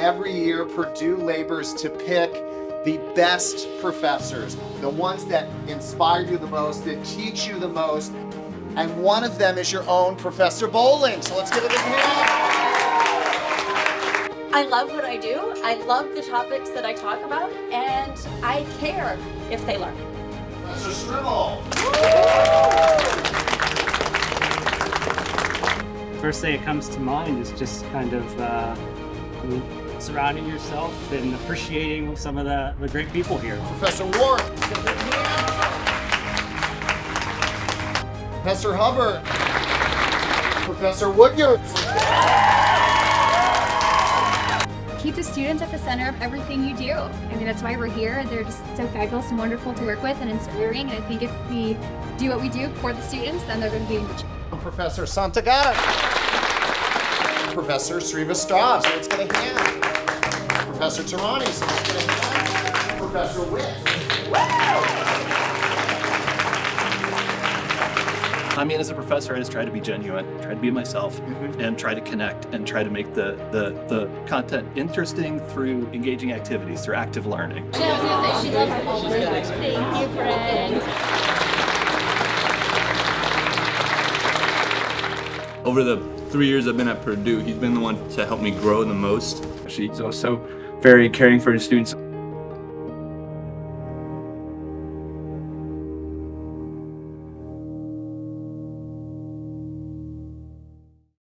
every year Purdue labors to pick the best professors, the ones that inspire you the most, that teach you the most, and one of them is your own Professor Bowling. So let's give it a hand. I love what I do. I love the topics that I talk about, and I care if they learn. Professor Strimmel. First thing that comes to mind is just kind of uh, surrounding yourself and appreciating some of the, the great people here. Professor Ward. Let's give it a hand. Professor Hubbard. Professor Woodyard. keep the students at the center of everything you do. I mean, that's why we're here. They're just so fabulous and wonderful to work with and inspiring. And I think if we do what we do for the students, then they're going to be in good. Professor Santagata. Professor Srivastava. So let's get a hand. Professor Tarani. So let's get a hand. Professor Witt. I mean, as a professor, I just try to be genuine, try to be myself, mm-hmm. and try to connect and try to make the, the, the content interesting through engaging activities, through active learning. Thank you, friend. Over the three years I've been at Purdue, he's been the one to help me grow the most. She's also very caring for his students.